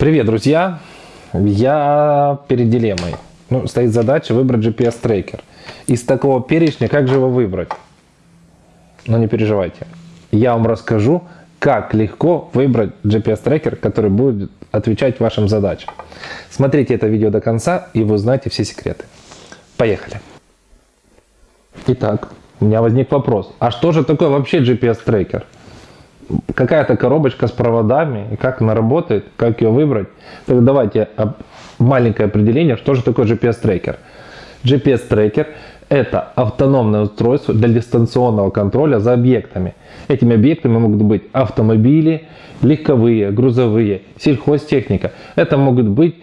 Привет, друзья! Я перед дилеммой. Ну, стоит задача выбрать GPS-трекер. Из такого перечня, как же его выбрать? Но не переживайте. Я вам расскажу, как легко выбрать GPS-трекер, который будет отвечать вашим задачам. Смотрите это видео до конца, и вы узнаете все секреты. Поехали! Итак, у меня возник вопрос. А что же такое вообще GPS-трекер? Какая-то коробочка с проводами, и как она работает, как ее выбрать. Так давайте маленькое определение, что же такое GPS-трекер. GPS-трекер – это автономное устройство для дистанционного контроля за объектами. Этими объектами могут быть автомобили, легковые, грузовые, сельхозтехника. Это могут быть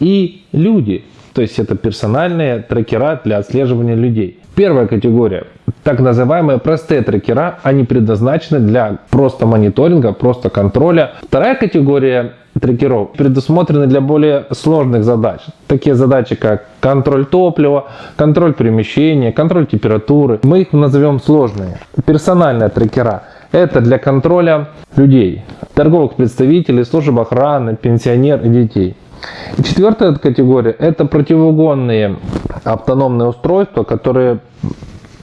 и люди, то есть это персональные трекера для отслеживания людей. Первая категория так называемые простые трекера, они предназначены для просто мониторинга, просто контроля. Вторая категория трекеров предусмотрены для более сложных задач. Такие задачи, как контроль топлива, контроль перемещения, контроль температуры. Мы их назовем сложные. Персональные трекера – это для контроля людей, торговых представителей, служб охраны, пенсионер и детей. И четвертая категория – это противоугонные автономные устройства, которые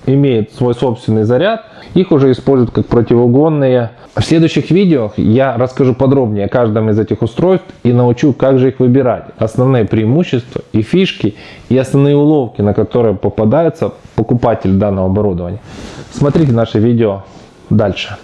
имеет свой собственный заряд, их уже используют как противоугонные. В следующих видео я расскажу подробнее о каждом из этих устройств и научу, как же их выбирать. Основные преимущества и фишки, и основные уловки, на которые попадается покупатель данного оборудования. Смотрите наше видео дальше.